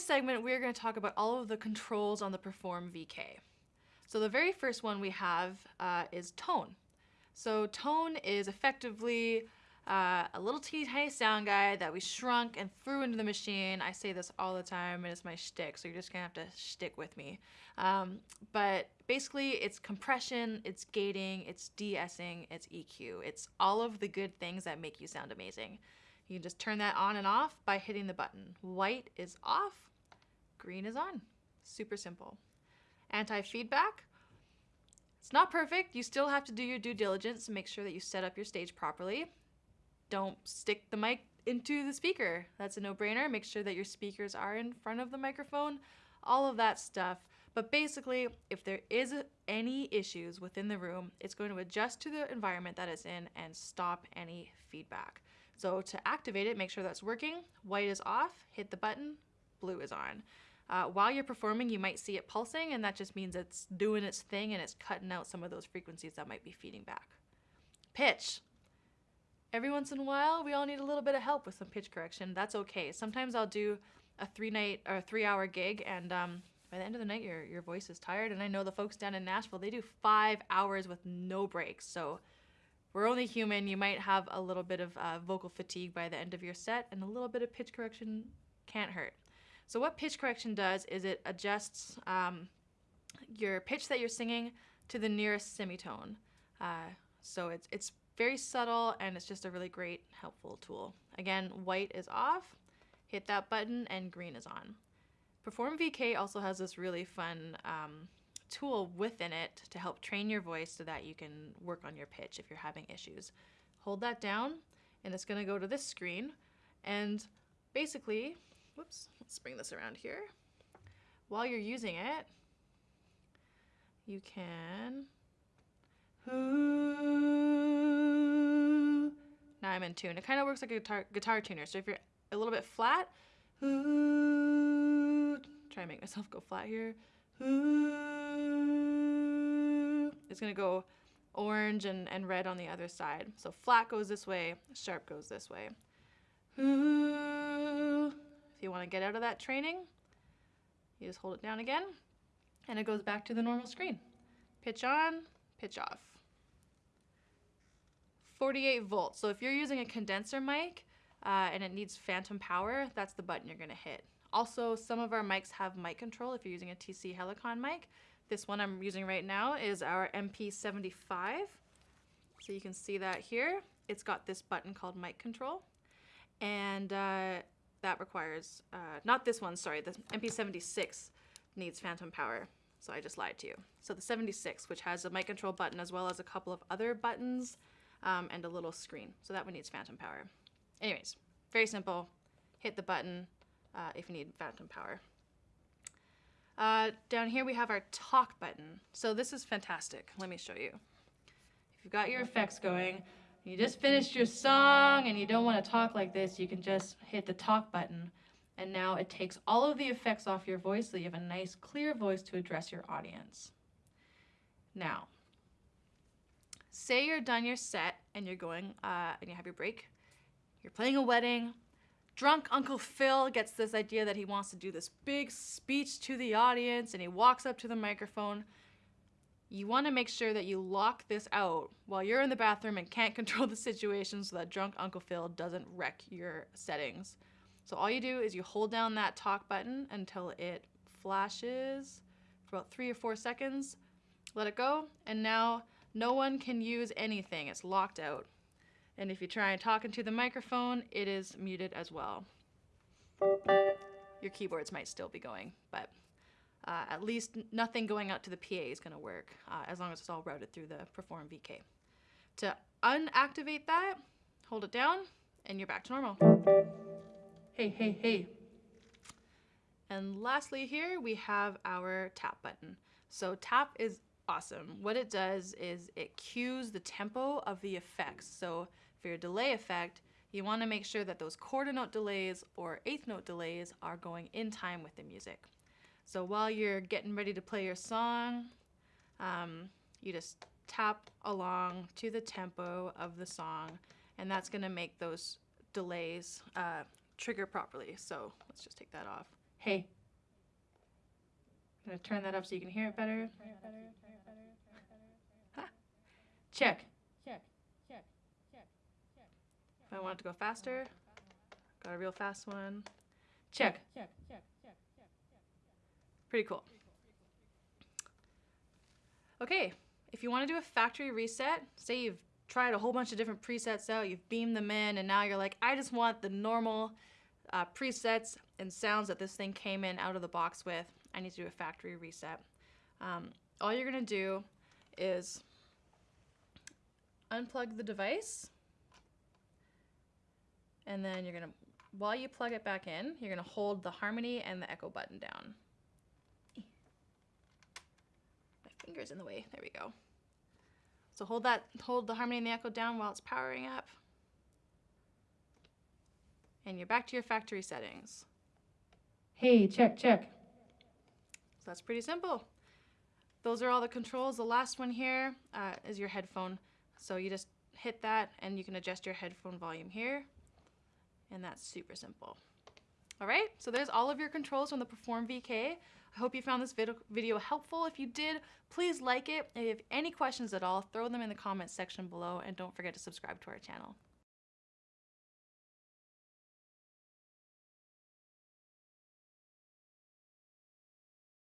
this segment, we're going to talk about all of the controls on the Perform VK. So the very first one we have uh, is tone. So tone is effectively uh, a little teeny tiny sound guy that we shrunk and threw into the machine. I say this all the time, and it's my shtick, so you're just gonna have to stick with me. Um, but basically, it's compression, it's gating, it's de-essing, it's EQ. It's all of the good things that make you sound amazing. You can just turn that on and off by hitting the button. White is off, green is on. Super simple. Anti-feedback. It's not perfect. You still have to do your due diligence to make sure that you set up your stage properly don't stick the mic into the speaker. That's a no-brainer. Make sure that your speakers are in front of the microphone, all of that stuff. But basically, if there is any issues within the room, it's going to adjust to the environment that it's in and stop any feedback. So to activate it, make sure that's working. White is off, hit the button, blue is on. Uh, while you're performing, you might see it pulsing, and that just means it's doing its thing and it's cutting out some of those frequencies that might be feeding back. Pitch every once in a while, we all need a little bit of help with some pitch correction. That's okay. Sometimes I'll do a three night or three hour gig, and um, by the end of the night, your your voice is tired. And I know the folks down in Nashville, they do five hours with no breaks. So we're only human. You might have a little bit of uh, vocal fatigue by the end of your set, and a little bit of pitch correction can't hurt. So what pitch correction does is it adjusts um, your pitch that you're singing to the nearest semitone. Uh, so it's it's very subtle and it's just a really great helpful tool. Again, white is off, hit that button and green is on. Perform VK also has this really fun um, tool within it to help train your voice so that you can work on your pitch if you're having issues. Hold that down and it's gonna go to this screen and basically, whoops, let's bring this around here. While you're using it, you can now I'm in tune. It kind of works like a guitar, guitar tuner. So if you're a little bit flat, try to make myself go flat here. It's gonna go orange and, and red on the other side. So flat goes this way, sharp goes this way. Ooh. If you wanna get out of that training, you just hold it down again and it goes back to the normal screen. Pitch on, pitch off. 48 volts. So if you're using a condenser mic uh, and it needs phantom power, that's the button you're gonna hit. Also, some of our mics have mic control if you're using a TC Helicon mic. This one I'm using right now is our MP75. So you can see that here. It's got this button called mic control. And uh, that requires, uh, not this one, sorry, the MP76 needs phantom power. So I just lied to you. So the 76, which has a mic control button as well as a couple of other buttons um, and a little screen. So that one needs phantom power. Anyways, very simple. Hit the button uh, if you need phantom power. Uh, down here we have our talk button. So this is fantastic. Let me show you. If you've got your effects going, you just finished your song and you don't want to talk like this, you can just hit the talk button. And now it takes all of the effects off your voice so you have a nice clear voice to address your audience. Now, say you're done your set and you're going uh, and you have your break. You're playing a wedding. Drunk Uncle Phil gets this idea that he wants to do this big speech to the audience and he walks up to the microphone. You want to make sure that you lock this out while you're in the bathroom and can't control the situation so that drunk Uncle Phil doesn't wreck your settings. So all you do is you hold down that talk button until it flashes for about three or four seconds. Let it go, and now no one can use anything. It's locked out. And if you try and talk into the microphone, it is muted as well. Your keyboards might still be going, but uh, at least nothing going out to the PA is going to work uh, as long as it's all routed through the Perform VK. To unactivate that, hold it down, and you're back to normal. Hey, hey, hey. And lastly here, we have our tap button. So tap is awesome. What it does is it cues the tempo of the effects. So for your delay effect, you want to make sure that those quarter note delays or eighth note delays are going in time with the music. So while you're getting ready to play your song, um, you just tap along to the tempo of the song, and that's going to make those delays uh, trigger properly. So let's just take that off. Hey. I'm gonna turn that up so you can hear it better. Check. Check. Check. Check. If I want it to go faster, got a real fast one. Check. Pretty cool. Okay, if you want to do a factory reset, say you've tried a whole bunch of different presets out, you've beamed them in, and now you're like, I just want the normal uh, presets and sounds that this thing came in out of the box with. I need to do a factory reset. Um, all you're gonna do is unplug the device, and then you're gonna, while you plug it back in, you're gonna hold the harmony and the echo button down. My finger's in the way. There we go. So hold that, hold the harmony and the echo down while it's powering up. And you're back to your factory settings. Hey, check, check. So that's pretty simple. Those are all the controls. The last one here uh, is your headphone. So you just hit that and you can adjust your headphone volume here. And that's super simple. All right, so there's all of your controls from the Perform VK. I hope you found this vid video helpful. If you did, please like it. If you have any questions at all, throw them in the comments section below and don't forget to subscribe to our channel.